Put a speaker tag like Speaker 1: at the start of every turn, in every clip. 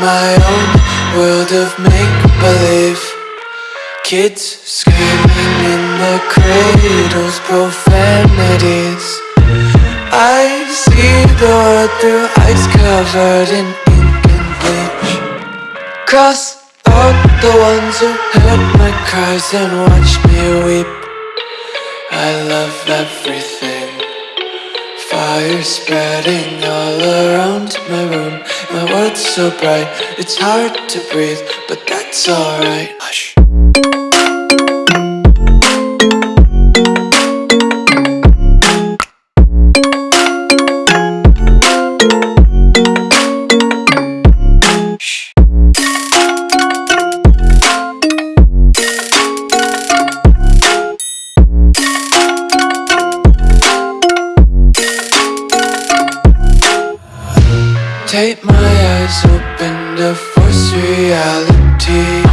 Speaker 1: my own world of make-believe. Kids screaming in the cradles, profanities. I see the world through ice covered in ink and bleach. Cross out the ones who heard my cries and watched me weep. I love everything Fire spreading all around my room. My world's so bright, it's hard to breathe But that's alright. Hush Take my eyes open to force reality.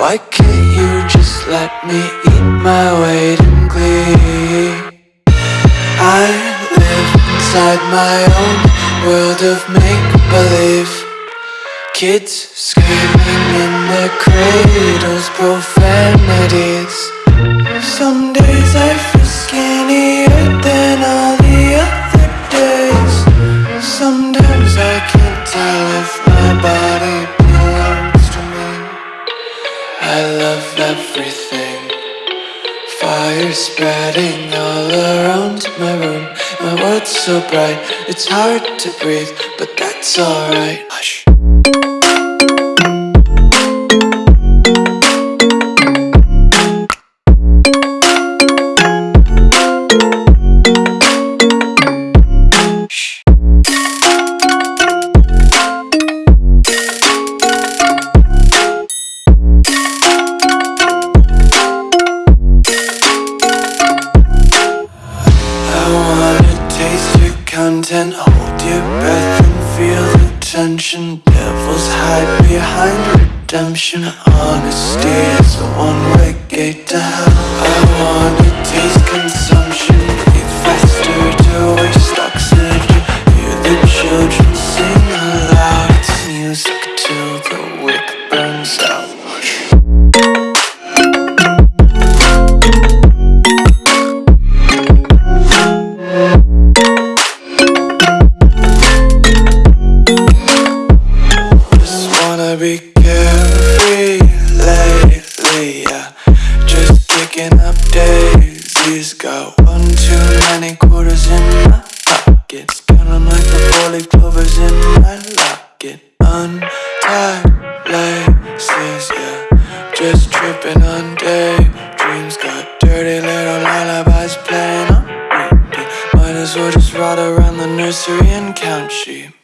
Speaker 1: Why can't you just let me eat my weight in glee? I live inside my own world of make-believe. Kids screaming in their cradles, profanities. Some days I Fire spreading all around my room. My world's so bright, it's hard to breathe But that's alright. Hush content Hold your breath and feel the tension. Devils hide behind redemption. Honesty is a one-way gate to hell. I wanna my 'em like the in my yeah. Just tripping on daydreams Got dirty little lullabies playing Might as well just ride around the nursery and count sheep